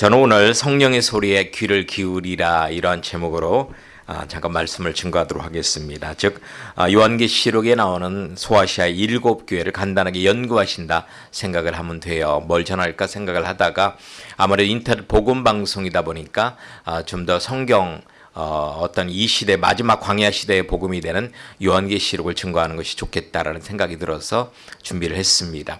저는 오늘 성령의 소리에 귀를 기울이라 이러한 제목으로 아, 잠깐 말씀을 증거하도록 하겠습니다. 즉 아, 요한계시록에 나오는 소아시아 일곱 교회를 간단하게 연구하신다 생각을 하면 돼요. 뭘 전할까 생각을 하다가 아무래도 인터넷 복음 방송이다 보니까 아, 좀더 성경 어, 어떤 이 시대 마지막 광야 시대의 복음이 되는 요한계시록을 증거하는 것이 좋겠다라는 생각이 들어서 준비를 했습니다.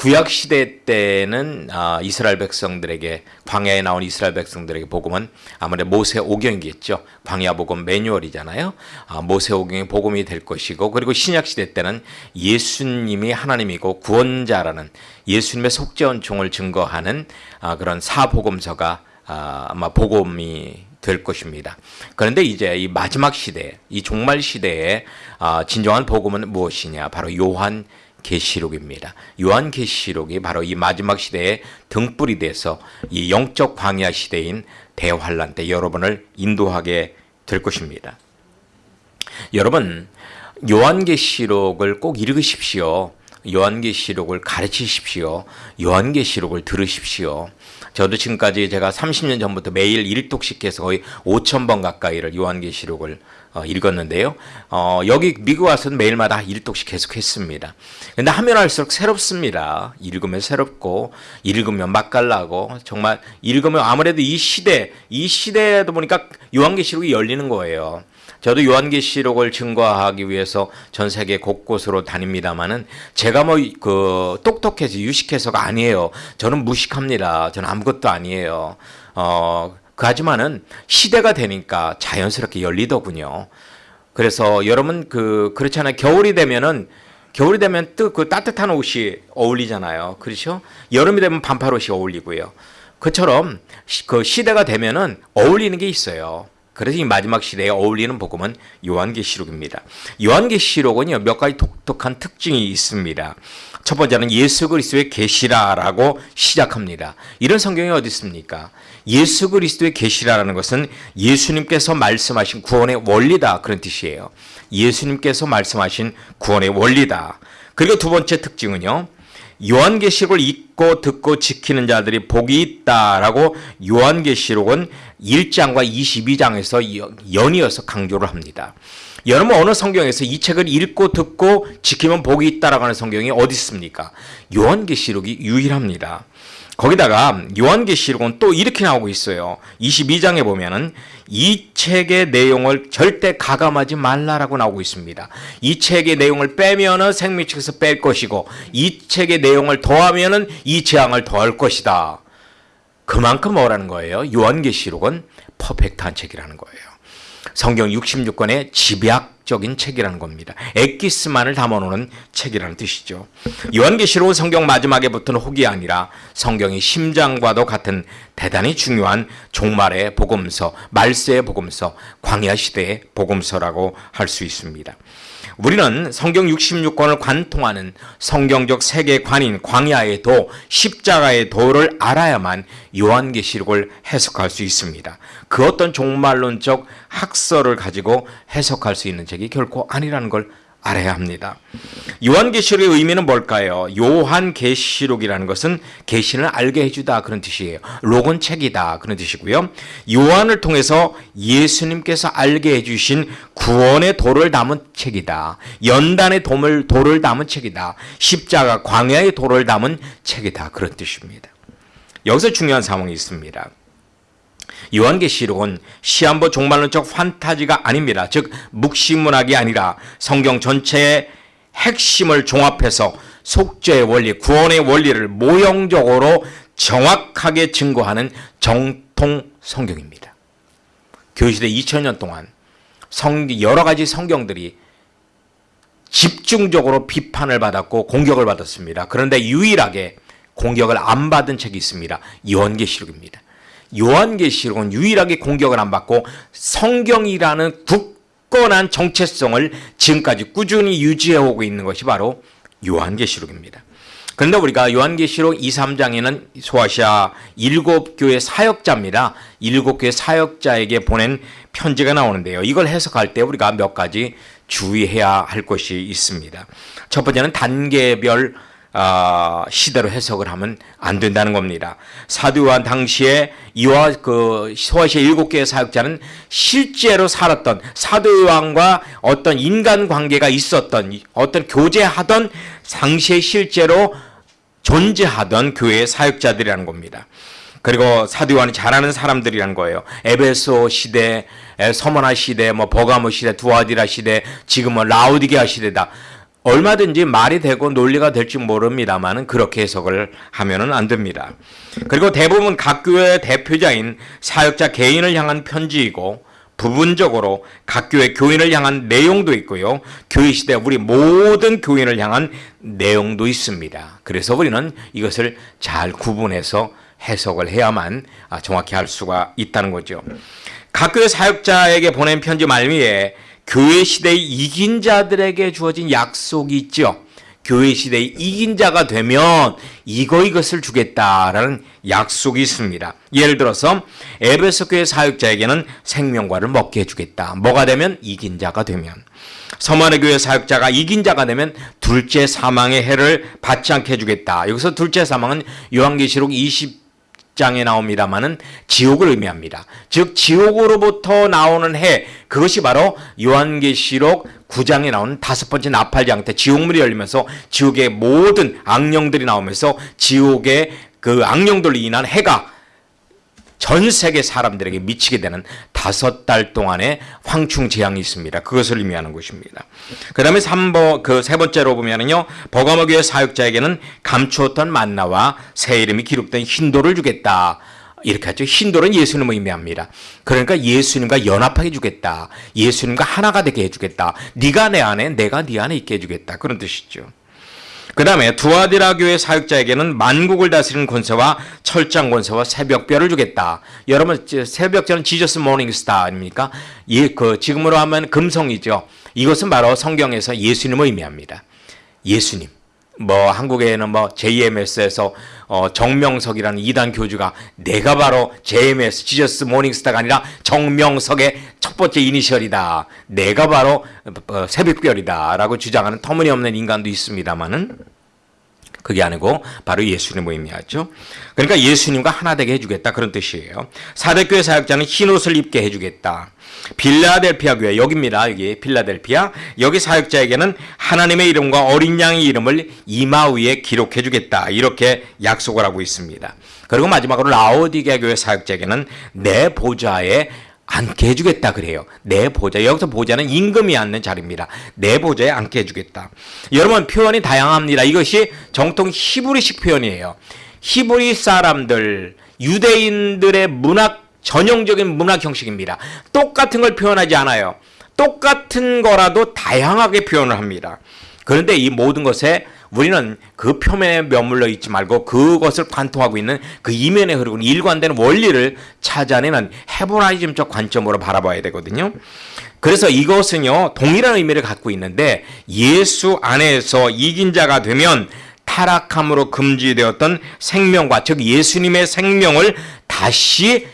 구약 시대 때는 아, 이스라엘 백성들에게 광야에 나온 이스라엘 백성들에게 복음은 아무래도 모세 오경이겠죠. 광야 복음 매뉴얼이잖아요. 아, 모세 오경의 복음이 될 것이고 그리고 신약 시대 때는 예수님이 하나님이고 구원자라는 예수님의 속죄원 종을 증거하는 아, 그런 사복음서가 아마 복음이 될 것입니다. 그런데 이제 이 마지막 시대, 이 종말 시대에 진정한 복음은 무엇이냐? 바로 요한 계시록입니다. 요한 계시록이 바로 이 마지막 시대의 등불이 돼서 이 영적 광야 시대인 대환란 때 여러분을 인도하게 될 것입니다. 여러분 요한계시록을 꼭 읽으십시오. 요한계시록을 가르치십시오. 요한계시록을 들으십시오. 저도 지금까지 제가 30년 전부터 매일 1독씩 해서 거의 5천 번 가까이를 요한계시록을 어, 읽었는데요. 어, 여기 미국 와서는 매일마다 1독씩 계속 했습니다. 근데 하면 할수록 새롭습니다. 읽으면 새롭고, 읽으면 맛깔나고, 정말 읽으면 아무래도 이 시대, 이 시대에도 보니까 요한계시록이 열리는 거예요. 저도 요한계시록을 증거하기 위해서 전 세계 곳곳으로 다닙니다만은 제가 뭐 그 똑똑해서 유식해서가 아니에요. 저는 무식합니다. 저는 아무것도 아니에요. 어, 하지만은 시대가 되니까 자연스럽게 열리더군요. 그래서 여러분 그 그렇잖아요. 겨울이 되면은 겨울이 되면 뜨그 따뜻한 옷이 어울리잖아요. 그렇죠? 여름이 되면 반팔 옷이 어울리고요. 그처럼 그 시대가 되면은 어울리는 게 있어요. 그래서 이 마지막 시대에 어울리는 복음은 요한계시록입니다. 요한계시록은요 몇 가지 독특한 특징이 있습니다. 첫 번째는 예수 그리스도의 계시라라고 시작합니다. 이런 성경이 어디 있습니까? 예수 그리스도의 계시라라는 것은 예수님께서 말씀하신 구원의 원리다 그런 뜻이에요. 예수님께서 말씀하신 구원의 원리다. 그리고 두 번째 특징은요. 요한계시록을 읽고 듣고 지키는 자들이 복이 있다라고 요한계시록은 1장과 22장에서 연이어서 강조를 합니다. 여러분 어느 성경에서 이 책을 읽고 듣고 지키면 복이 있다라고 하는 성경이 어디 있습니까? 요한계시록이 유일합니다. 거기다가 요한계시록은 또 이렇게 나오고 있어요. 22장에 보면은 이 책의 내용을 절대 가감하지 말라라고 나오고 있습니다. 이 책의 내용을 빼면은 생명 책에서 뺄 것이고 이 책의 내용을 더하면은 이 재앙을 더할 것이다. 그만큼 뭐라는 거예요? 요한계시록은 퍼펙트한 책이라는 거예요. 성경 66권의 집약적인 책이라는 겁니다. 엑기스만을 담아놓는 책이라는 뜻이죠. 요한계시록은 성경 마지막에 붙은 혹이 아니라 성경의 심장과도 같은 대단히 중요한 종말의 복음서, 말세의 복음서, 광야 시대의 복음서라고 할 수 있습니다. 우리는 성경 66권을 관통하는 성경적 세계관인 광야의 도, 십자가의 도를 알아야만 요한계시록을 해석할 수 있습니다. 그 어떤 종말론적 학설을 가지고 해석할 수 있는 책이 결코 아니라는 걸 알아야 합니다. 요한계시록의 의미는 뭘까요? 요한계시록이라는 것은 계시를 알게 해주다 그런 뜻이에요. 로건 책이다 그런 뜻이고요. 요한을 통해서 예수님께서 알게 해주신 구원의 도를 담은 책이다. 연단의 도를, 도를 담은 책이다. 십자가 광야의 도를 담은 책이다 그런 뜻입니다. 여기서 중요한 상황이 있습니다. 요한계시록은 시한부 종말론적 판타지가 아닙니다. 즉 묵시문학이 아니라 성경 전체의 핵심을 종합해서 속죄의 원리, 구원의 원리를 모형적으로 정확하게 증거하는 정통 성경입니다. 교시대 2000년 동안 성, 여러 가지 성경들이 집중적으로 비판을 받았고 공격을 받았습니다. 그런데 유일하게 공격을 안 받은 책이 있습니다. 요한계시록입니다. 요한계시록은 유일하게 공격을 안 받고 성경이라는 굳건한 정체성을 지금까지 꾸준히 유지해오고 있는 것이 바로 요한계시록입니다. 그런데 우리가 요한계시록 2, 3장에는 소아시아 일곱 교회 사역자입니다. 일곱 교회 사역자에게 보낸 편지가 나오는데요. 이걸 해석할 때 우리가 몇 가지 주의해야 할 것이 있습니다. 첫 번째는 단계별 아, 시대로 해석을 하면 안 된다는 겁니다. 요한 당시에 이와 그 소아시아 일곱 개의 사역자는 실제로 살았던 요한과 어떤 인간 관계가 있었던 어떤 교제하던 당시에 실제로 존재하던 교회의 사역자들이라는 겁니다. 그리고 사도 요한이 잘하는 사람들이란 거예요. 에베소 시대, 서머나 시대, 뭐 버가모 시대, 두아디라 시대, 지금은 라우디게아 시대다. 얼마든지 말이 되고 논리가 될지 모릅니다만은 그렇게 해석을 하면은 안 됩니다. 그리고 대부분 각 교회의 대표자인 사역자 개인을 향한 편지이고 부분적으로 각 교회 교인을 향한 내용도 있고요. 교회 시대 우리 모든 교인을 향한 내용도 있습니다. 그래서 우리는 이것을 잘 구분해서 해석을 해야만 아, 정확히 할 수가 있다는 거죠. 각 교회 사역자에게 보낸 편지 말미에 교회 시대의 이긴 자들에게 주어진 약속이 있죠. 교회 시대의 이긴 자가 되면 이거 이것을 주겠다라는 약속이 있습니다. 예를 들어서 에베소 교회 사역자에게는 생명과를 먹게 해주겠다. 뭐가 되면 이긴 자가 되면 서만의 교회 사역자가 이긴 자가 되면 둘째 사망의 해를 받지 않게 해주겠다. 여기서 둘째 사망은 요한계시록 20 장에 나옵니다만은 지옥을 의미합니다. 즉 지옥으로부터 나오는 해 그것이 바로 요한계시록 9장에 나오는 다섯 번째 나팔장 때 지옥문이 열리면서 지옥의 모든 악령들이 나오면서 지옥의 그 악령들로 인한 해가 전 세계 사람들에게 미치게 되는 다섯 달 동안의 황충 재앙이 있습니다. 그것을 의미하는 것입니다. 그 다음에 3번, 그 세 번째로 보면은요, 버가모교회 사역자에게는 감추었던 만나와 새 이름이 기록된 흰돌을 주겠다. 이렇게 하죠. 흰돌은 예수님을 의미합니다. 그러니까 예수님과 연합하게 주겠다. 예수님과 하나가 되게 해주겠다. 네가 내 안에, 내가 네 안에 있게 해주겠다. 그런 뜻이죠. 그 다음에 두아디라 교회 사역자에게는 만국을 다스리는 권세와 철장 권세와 새벽별을 주겠다. 여러분 새벽별은 지저스 모닝스타 아닙니까? 예, 그 지금으로 하면 금성이죠. 이것은 바로 성경에서 예수님을 의미합니다. 예수님. 뭐 한국에는 뭐 JMS에서 어 정명석이라는 이단 교주가 내가 바로 JMS 지저스 모닝스타가 아니라 정명석의 첫 번째 이니셜이다. 내가 바로 어, 새벽별이다라고 주장하는 터무니없는 인간도 있습니다만은 그게 아니고 바로 예수님을 의미하죠. 그러니까 예수님과 하나 되게 해주겠다 그런 뜻이에요. 사대교회 사역자는 흰 옷을 입게 해주겠다. 빌라델피아 교회 여기입니다. 여기 빌라델피아 여기 사역자에게는 하나님의 이름과 어린 양의 이름을 이마 위에 기록해 주겠다. 이렇게 약속을 하고 있습니다. 그리고 마지막으로 라오디게 교회 사역자에게는 내 보좌에 앉게 해주겠다 그래요. 내 보좌 여기서 보좌는 임금이 앉는 자리입니다. 내 보좌에 앉게 해주겠다. 여러분 표현이 다양합니다. 이것이 정통 히브리식 표현이에요. 히브리 사람들 유대인들의 문학 전형적인 문학 형식입니다. 똑같은 걸 표현하지 않아요. 똑같은 거라도 다양하게 표현을 합니다. 그런데 이 모든 것에 우리는 그 표면에 머물러 있지 말고 그것을 관통하고 있는 그 이면에 흐르고 일관되는 원리를 찾아내는 헤브라이즘적 관점으로 바라봐야 되거든요. 그래서 이것은요 동일한 의미를 갖고 있는데 예수 안에서 이긴 자가 되면 타락함으로 금지되었던 생명과 즉 예수님의 생명을 다시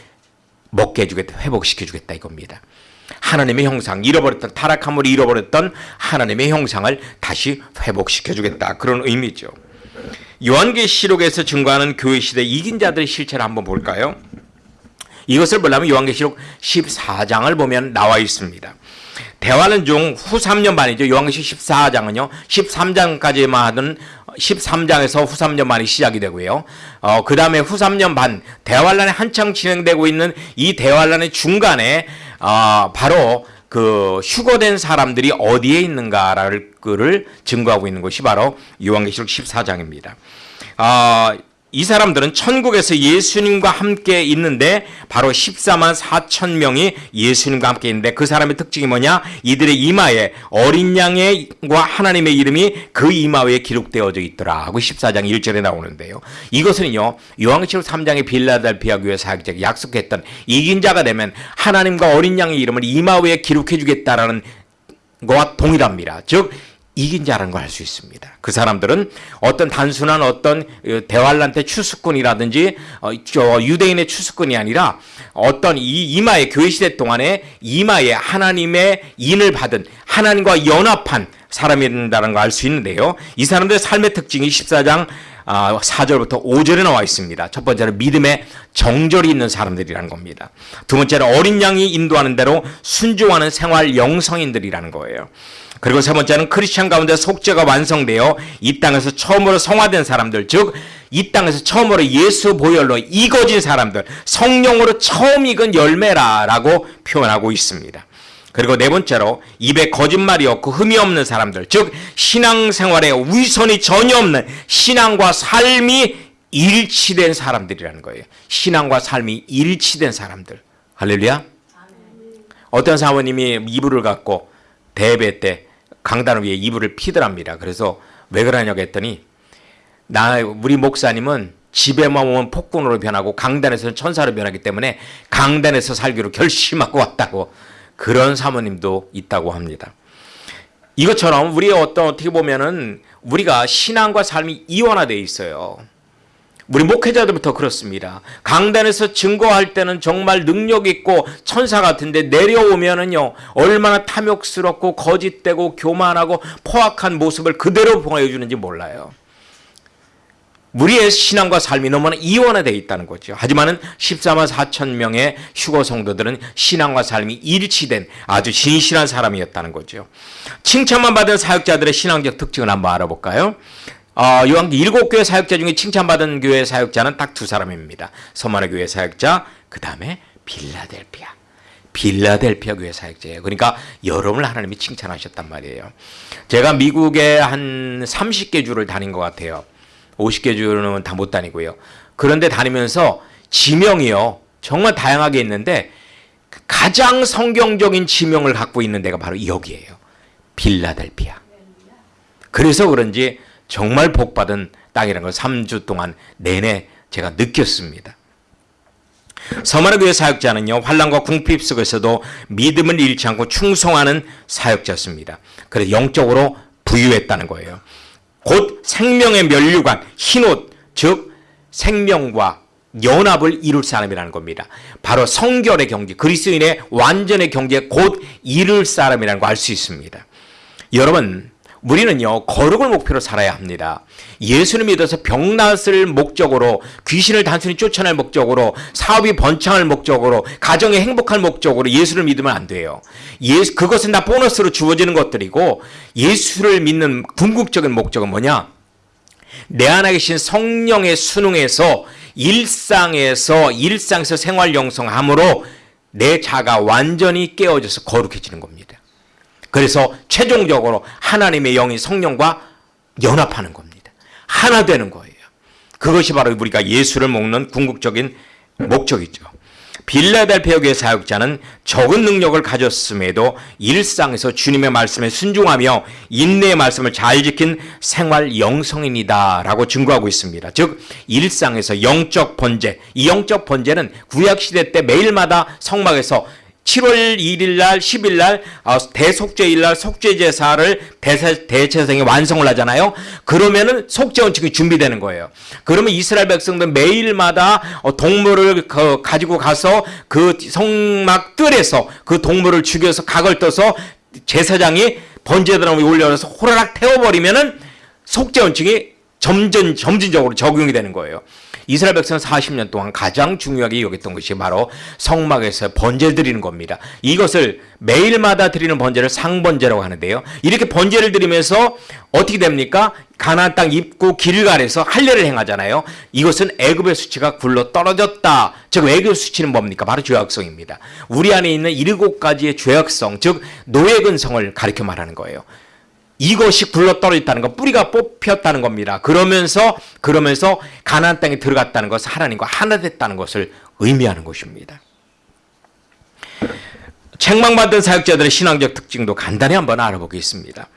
먹게 해주겠다, 회복시켜주겠다 이겁니다. 하나님의 형상, 잃어버렸던 타락함을 잃어버렸던 하나님의 형상을 다시 회복시켜 주겠다 그런 의미죠. 요한계시록에서 증거하는 교회 시대 이긴 자들의 실체를 한번 볼까요? 이것을 보려면 요한계시록 14장을 보면 나와 있습니다. 대화는 중 후 3년 반이죠. 요한계시록 14장은요. 13장까지만 하던 13장에서 후 3년 반이 시작이 되고요. 어, 그 다음에 후 3년 반, 대환란이 한창 진행되고 있는 이 대환란의 중간에, 어, 바로 그 휴거된 사람들이 어디에 있는가를 증거하고 있는 것이 바로 요한계시록 14장입니다. 어, 이 사람들은 천국에서 예수님과 함께 있는데 바로 14만 4천 명이 예수님과 함께 있는데 그 사람의 특징이 뭐냐? 이들의 이마에 어린 양의과 하나님의 이름이 그 이마 위에 기록되어져 있더라 하고 14장 1절에 나오는데요. 이것은요. 요한계시록 3장의 빌라델피아 교회 사역자가 약속했던 이긴 자가 되면 하나님과 어린 양의 이름을 이마 위에 기록해 주겠다라는 것과 동일합니다. 즉 이긴 자라는 걸 알 수 있습니다. 그 사람들은 어떤 단순한 어떤 어, 대환란 때 추수꾼이라든지 어, 저 유대인의 추수꾼이 아니라 어떤 이 이마의 교회 시대 동안에 이마에 하나님의 인을 받은 하나님과 연합한 사람이라는 걸 알 수 있는데요. 이 사람들의 삶의 특징이 14장 아, 4절부터 5절에 나와 있습니다. 첫 번째는 믿음의 정절이 있는 사람들이라는 겁니다. 두 번째는 어린 양이 인도하는 대로 순종하는 생활 영성인들이라는 거예요. 그리고 세 번째는 크리스천 가운데 속죄가 완성되어 이 땅에서 처음으로 성화된 사람들, 즉 이 땅에서 처음으로 예수 보혈로 익어진 사람들, 성령으로 처음 익은 열매라라고 표현하고 있습니다. 그리고 네 번째로 입에 거짓말이 없고 흠이 없는 사람들, 즉 신앙생활에 위선이 전혀 없는 신앙과 삶이 일치된 사람들이라는 거예요. 신앙과 삶이 일치된 사람들. 할렐루야. 어떤 사모님이 이불을 갖고 대배 때 강단 위에 이불을 피더랍니다. 그래서 왜 그러냐고 했더니 나 우리 목사님은 집에만 오면 폭군으로 변하고 강단에서는 천사로 변하기 때문에 강단에서 살기로 결심하고 왔다고 그런 사모님도 있다고 합니다. 이것처럼 우리의 어떤 어떻게 보면은 우리가 신앙과 삶이 이원화되어 있어요. 우리 목회자들부터 그렇습니다. 강단에서 증거할 때는 정말 능력 있고 천사 같은데 내려오면은요 얼마나 탐욕스럽고 거짓되고 교만하고 포악한 모습을 그대로 보여주는지 몰라요. 우리의 신앙과 삶이 너무나 이원화되어 있다는 거죠. 하지만은 14만 4천 명의 휴거 성도들은 신앙과 삶이 일치된 아주 진실한 사람이었다는 거죠. 칭찬만 받은 사역자들의 신앙적 특징을 한번 알아볼까요? 어, 요한 일곱 교회 사역자 중에 칭찬받은 교회 사역자는 딱 두 사람입니다. 서만의 교회 사역자, 그 다음에 빌라델피아. 빌라델피아 교회 사역자예요. 그러니까 여러분을 하나님이 칭찬하셨단 말이에요. 제가 미국에 한 30개 주를 다닌 것 같아요. 50개 주는 다 못 다니고요. 그런데 다니면서 지명이요. 정말 다양하게 있는데 가장 성경적인 지명을 갖고 있는 데가 바로 여기에요. 빌라델피아. 그래서 그런지 정말 복받은 땅이라는 걸 3주 동안 내내 제가 느꼈습니다. 서만의 교회 사역자는요 환란과 궁핍 속에서도 믿음을 잃지 않고 충성하는 사역자였습니다. 그래서 영적으로 부유했다는 거예요. 곧 생명의 면류관 흰옷 즉 생명과 연합을 이룰 사람이라는 겁니다. 바로 성결의 경제 그리스도인의 완전의 경제 곧 이룰 사람이라는 거알수 있습니다. 여러분 우리는요 거룩을 목표로 살아야 합니다. 예수를 믿어서 병낫을 목적으로 귀신을 단순히 쫓아낼 목적으로 사업이 번창할 목적으로 가정이 행복할 목적으로 예수를 믿으면 안 돼요. 예수 그것은 다 보너스로 주어지는 것들이고 예수를 믿는 궁극적인 목적은 뭐냐? 내 안에 계신 성령의 순응에서 일상에서 일상에서 생활 영성함으로 내 자가 완전히 깨어져서 거룩해지는 겁니다. 그래서 최종적으로 하나님의 영이 성령과 연합하는 겁니다. 하나 되는 거예요. 그것이 바로 우리가 예수를 먹는 궁극적인 목적이죠. 빌라델피아 교회 사역자는 적은 능력을 가졌음에도 일상에서 주님의 말씀에 순종하며 인내의 말씀을 잘 지킨 생활 영성인이다라고 증거하고 있습니다. 즉 일상에서 영적 번제, 이 영적 번제는 구약 시대 때 매일마다 성막에서 7월 1일 날, 10일 날 어, 대속죄일 날 속죄 제사를 대체성이 완성을 하잖아요. 그러면은 속죄 원칙이 준비되는 거예요. 그러면 이스라엘 백성들 매일마다 어, 동물을 가지고 가서 그 성막 뜰에서 그 동물을 죽여서 각을 떠서 제사장이 번제드럼에 올려서 호라락 태워버리면은 속죄 원칙이 점점 점진적으로 적용이 되는 거예요. 이스라엘 백성은 40년 동안 가장 중요하게 여겼던 것이 바로 성막에서 번제 드리는 겁니다. 이것을 매일마다 드리는 번제를 상번제라고 하는데요. 이렇게 번제를 드리면서 어떻게 됩니까? 가나안 땅 입구 길갈에서 할례를 행하잖아요. 이것은 애굽의 수치가 굴러 떨어졌다. 즉 애굽 수치는 뭡니까? 바로 죄악성입니다. 우리 안에 있는 일곱 가지의 죄악성, 즉 노예 근성을 가리켜 말하는 거예요. 이것이 굴러떨어졌다는 것, 뿌리가 뽑혔다는 겁니다. 그러면서 그러면서 가나안 땅에 들어갔다는 것은 하나님과 하나 됐다는 것을 의미하는 것입니다. 책망받은 사역자들의 신앙적 특징도 간단히 한번 알아보겠습니다.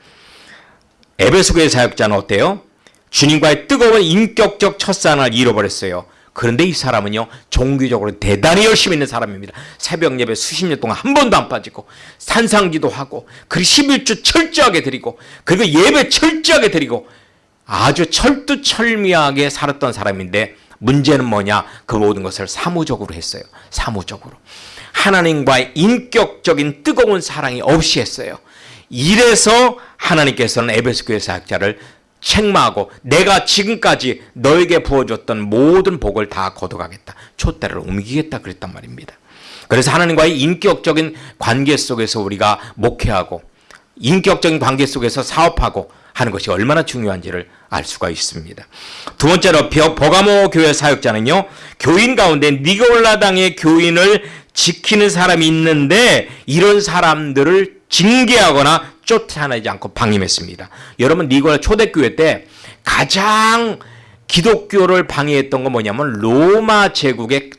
에베소교의 사역자는 어때요? 주님과의 뜨거운 인격적 첫사랑을 잃어버렸어요. 그런데 이 사람은요, 종교적으로 대단히 열심히 있는 사람입니다. 새벽 예배 수십 년 동안 한 번도 안 빠지고, 산상기도 하고, 그리고 11주 철저하게 드리고, 그리고 예배 철저하게 드리고, 아주 철두철미하게 살았던 사람인데, 문제는 뭐냐? 그 모든 것을 사무적으로 했어요. 사무적으로. 하나님과의 인격적인 뜨거운 사랑이 없이 했어요. 이래서 하나님께서는 에베소 교회 사역자를 책망하고 내가 지금까지 너에게 부어줬던 모든 복을 다 거둬가겠다. 촛대를 옮기겠다 그랬단 말입니다. 그래서 하나님과의 인격적인 관계 속에서 우리가 목회하고 인격적인 관계 속에서 사업하고 하는 것이 얼마나 중요한지를 알 수가 있습니다. 두 번째로 버가모 교회 사역자는요. 교인 가운데 니골라당의 교인을 지키는 사람이 있는데 이런 사람들을 징계하거나 쫓아내지 않고 방임했습니다. 여러분 니골라 초대교회 때 가장 기독교를 방해했던 건 뭐냐면 로마 제국의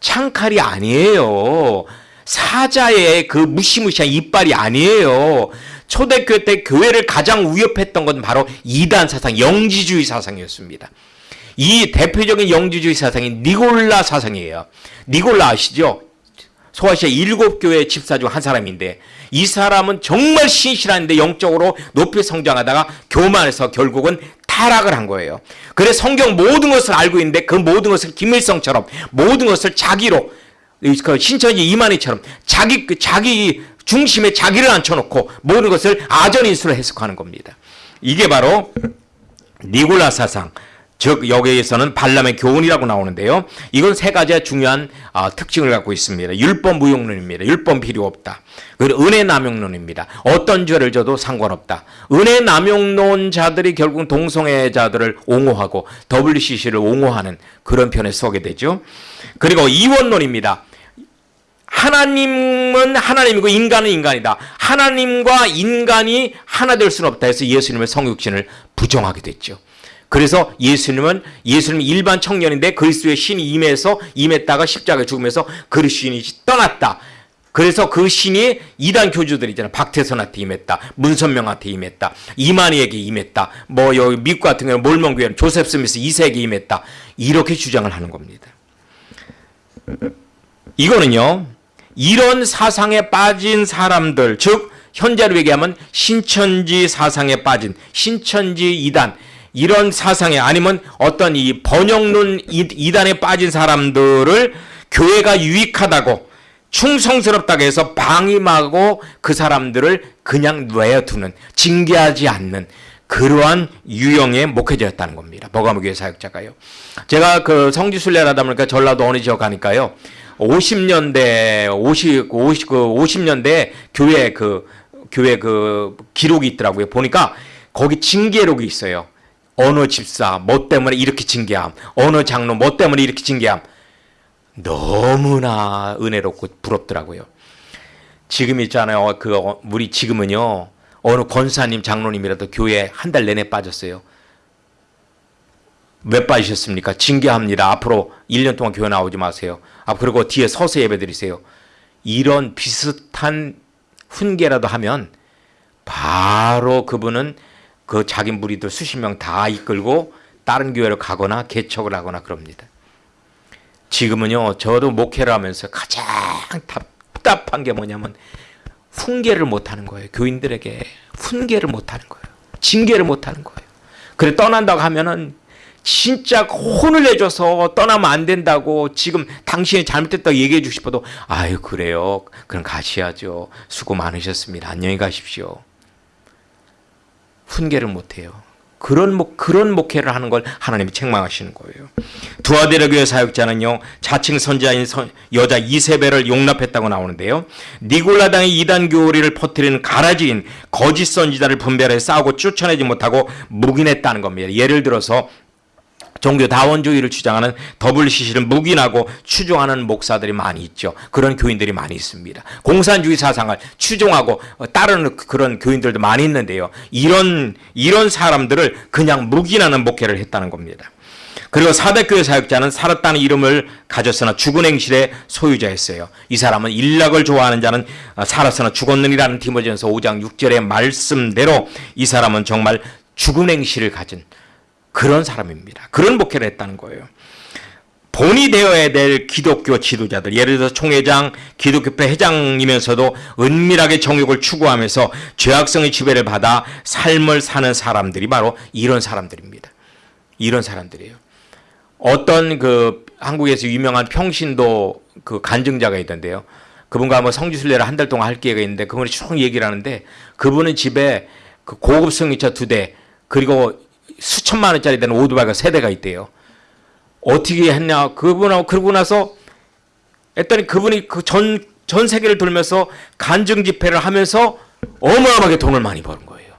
창칼이 아니에요. 사자의 그 무시무시한 이빨이 아니에요. 초대교회 때 교회를 가장 위협했던 건 바로 이단 사상, 영지주의 사상이었습니다. 이 대표적인 영지주의 사상이 니골라 사상이에요. 니골라 아시죠? 소아시아 일곱 교회 집사 중 한 사람인데 이 사람은 정말 신실한데 영적으로 높이 성장하다가 교만해서 결국은 타락을 한 거예요. 그래 성경 모든 것을 알고 있는데 그 모든 것을 김일성처럼 모든 것을 자기로 그 신천지 이만희처럼 자기 그 자기 중심에 자기를 앉혀놓고 모든 것을 아전인수로 해석하는 겁니다. 이게 바로 니골라 사상. 즉 여기에서는 발람의 교훈이라고 나오는데요. 이건 세 가지의 중요한 어, 특징을 갖고 있습니다. 율법 무용론입니다. 율법 필요 없다. 그리고 은혜 남용론입니다. 어떤 죄를 져도 상관없다. 은혜 남용론자들이 결국 동성애자들을 옹호하고 WCC를 옹호하는 그런 편에 서게 되죠. 그리고 이원론입니다. 하나님은 하나님이고 인간은 인간이다. 하나님과 인간이 하나 될 수는 없다 해서 예수님의 성육신을 부정하게 됐죠. 그래서 예수님은 예수님 일반 청년인데 그리스도의 신이 임해서 임했다가 십자가에 죽으면서 그리스도인이 떠났다. 그래서 그 신이 이단 교주들 있잖아. 박태선한테 임했다. 문선명한테 임했다. 이만희에게 임했다. 뭐 여기 미국 같은 경우는 몰몬교회는 조셉 스미스 2세에게 임했다. 이렇게 주장을 하는 겁니다. 이거는요. 이런 사상에 빠진 사람들, 즉 현재로 얘기하면 신천지 사상에 빠진 신천지 이단 이런 사상에 아니면 어떤 이 번영론 이단에 빠진 사람들을 교회가 유익하다고 충성스럽다고 해서 방임하고 그 사람들을 그냥 내어두는 징계하지 않는 그러한 유형의 목회자였다는 겁니다. 버가무교회 사역자가요. 제가 그 성지순례하다 보니까 전라도 어느 지역 가니까요. 50년대 50 50 그 50년대 교회 그 교회 그 기록이 있더라고요. 보니까 거기 징계록이 있어요. 어느 집사 뭐 때문에 이렇게 징계함. 어느 장로 뭐 때문에 이렇게 징계함. 너무나 은혜롭고 부럽더라고요. 지금 있잖아요. 그 우리 지금은요. 어느 권사님 장로님이라도 교회 한 달 내내 빠졌어요. 왜 빠지셨습니까? 징계합니다. 앞으로 1년 동안 교회 나오지 마세요. 아, 그리고 뒤에 서서 예배 드리세요. 이런 비슷한 훈계라도 하면 바로 그분은 그 자기 무리들 수십 명 다 이끌고 다른 교회로 가거나 개척을 하거나 그럽니다. 지금은요, 저도 목회를 하면서 가장 답답한 게 뭐냐면 훈계를 못하는 거예요. 교인들에게 훈계를 못하는 거예요. 징계를 못하는 거예요. 그래 떠난다고 하면은 진짜 혼을 내줘서 떠나면 안 된다고 지금 당신이 잘못됐다고 얘기해 주고 싶어도 아유 그래요 그럼 가셔야죠 수고 많으셨습니다 안녕히 가십시오 훈계를 못해요. 그런 목 그런 목회를 하는 걸 하나님이 책망하시는 거예요. 두아데라 교회 사역자는요 자칭 선지자인 선, 여자 이세벨을 용납했다고 나오는데요. 니골라당의 이단 교리를 퍼뜨리는 가라지인 거짓 선지자를 분별해 싸우고 쫓아내지 못하고 묵인했다는 겁니다. 예를 들어서 종교 다원주의를 주장하는 WCC를 묵인하고 추종하는 목사들이 많이 있죠. 그런 교인들이 많이 있습니다. 공산주의 사상을 추종하고 따르는 그런 교인들도 많이 있는데요. 이런 이런 사람들을 그냥 묵인하는 목회를 했다는 겁니다. 그리고 사대교회 사역자는 살았다는 이름을 가졌으나 죽은 행실의 소유자였어요. 이 사람은 일락을 좋아하는 자는 살았으나 죽었느니라는 디모전서 5장 6절의 말씀대로 이 사람은 정말 죽은 행실을 가진 그런 사람입니다. 그런 목회를 했다는 거예요. 본이 되어야 될 기독교 지도자들, 예를 들어서 총회장, 기독교회 회장이면서도 은밀하게 정욕을 추구하면서 죄악성의 지배를 받아 삶을 사는 사람들이 바로 이런 사람들입니다. 이런 사람들이에요. 어떤 그 한국에서 유명한 평신도 그 간증자가 있던데요. 그분과 뭐 성지순례를 한 달 동안 할 기회가 있는데 그분이 쭉 얘기를 하는데 그분은 집에 그 고급 승용차 두 대 그리고 수천만 원짜리 되는 오토바이가 세 대가 있대요. 어떻게 했냐 그분하고 그러고 나서 했더니 그분이 그 전 전 세계를 돌면서 간증 집회를 하면서 어마어마하게 돈을 많이 버는 거예요.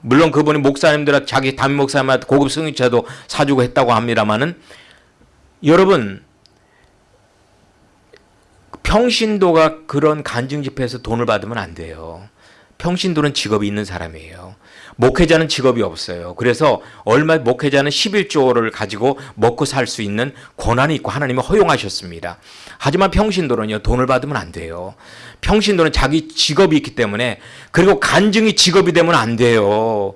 물론 그분이 목사님들 자기 담임 목사님한테 고급 승용차도 사주고 했다고 합니다만은 여러분 평신도가 그런 간증 집회에서 돈을 받으면 안 돼요. 평신도는 직업이 있는 사람이에요. 목회자는 직업이 없어요. 그래서 얼마 목회자는 11조를 가지고 먹고 살 수 있는 권한이 있고 하나님이 허용하셨습니다. 하지만 평신도는요 돈을 받으면 안 돼요. 평신도는 자기 직업이 있기 때문에 그리고 간증이 직업이 되면 안 돼요.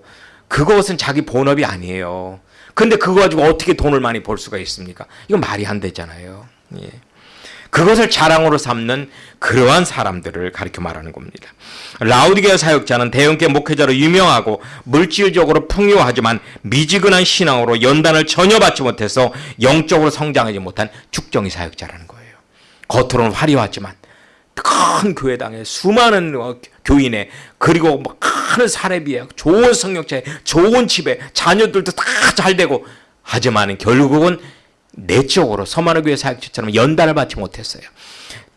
그것은 자기 본업이 아니에요. 근데 그거 가지고 어떻게 돈을 많이 벌 수가 있습니까? 이건 말이 안 되잖아요. 예. 그것을 자랑으로 삼는 그러한 사람들을 가리켜 말하는 겁니다. 라우디게아 사역자는 대형계 목회자로 유명하고 물질적으로 풍요하지만 미지근한 신앙으로 연단을 전혀 받지 못해서 영적으로 성장하지 못한 죽정이 사역자라는 거예요. 겉으로는 화려하지만 큰 교회당에 수많은 어, 교인에 그리고 뭐큰 사례비에 좋은 성역자에 좋은 집에 자녀들도 다 잘 되고 하지만 결국은 내적으로 서마르 교회 사역자처럼 연단을 받지 못했어요.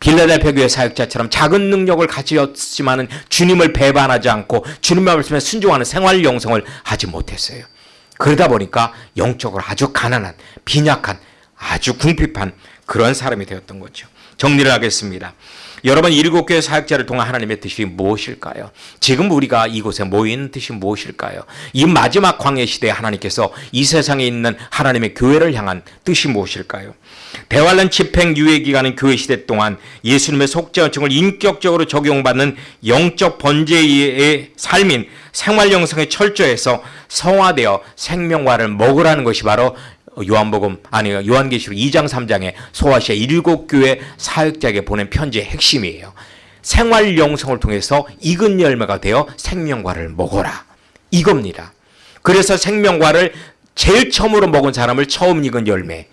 빌라델피아 교회 사역자처럼 작은 능력을 가지었지만은 주님을 배반하지 않고 주님의 말씀에 순종하는 생활 영성을 하지 못했어요. 그러다 보니까 영적으로 아주 가난한 빈약한 아주 궁핍한 그런 사람이 되었던 거죠. 정리를 하겠습니다. 여러분 일곱 교회 사역자를 통한 하나님의 뜻이 무엇일까요? 지금 우리가 이곳에 모인 뜻이 무엇일까요? 이 마지막 광해 시대에 하나님께서 이 세상에 있는 하나님의 교회를 향한 뜻이 무엇일까요? 대환란 집행 유예 기간인 교회 시대 동안 예수님의 속죄원증을 인격적으로 적용받는 영적 번제의 삶인 생활 영성에 철저해서 성화되어 생명화를 먹으라는 것이 바로 요한복음 아니 요한계시록 2장 3장에 소아시아 일곱 교회 사역자에게 보낸 편지의 핵심이에요. 생활 영성을 통해서 익은 열매가 되어 생명과를 먹어라. 이겁니다. 그래서 생명과를 제일 처음으로 먹은 사람을 처음 익은 열매.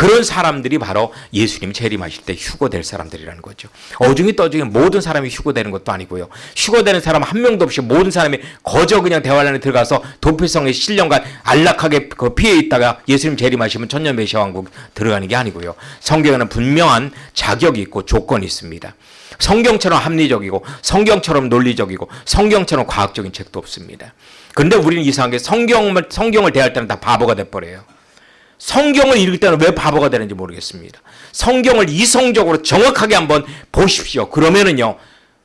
그런 사람들이 바로 예수님 재림하실 때 휴거될 사람들이라는 거죠. 어중이 떠중이 모든 사람이 휴거되는 것도 아니고요. 휴거되는 사람 한 명도 없이 모든 사람이 거저 그냥 대환란에 들어가서 도피성의 신령과 안락하게 그 피해 있다가 예수님 재림하시면 천년 메시아 왕국 들어가는 게 아니고요. 성경에는 분명한 자격이 있고 조건이 있습니다. 성경처럼 합리적이고 성경처럼 논리적이고 성경처럼 과학적인 책도 없습니다. 그런데 우리는 이상하게 성경을 성경을 대할 때는 다 바보가 돼 버려요. 성경을 읽을 때는 왜 바보가 되는지 모르겠습니다. 성경을 이성적으로 정확하게 한번 보십시오. 그러면은요,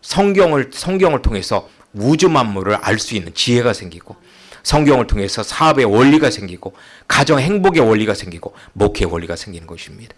성경을, 성경을 통해서 우주 만물을 알 수 있는 지혜가 생기고, 성경을 통해서 사업의 원리가 생기고, 가정 행복의 원리가 생기고, 목회의 원리가 생기는 것입니다.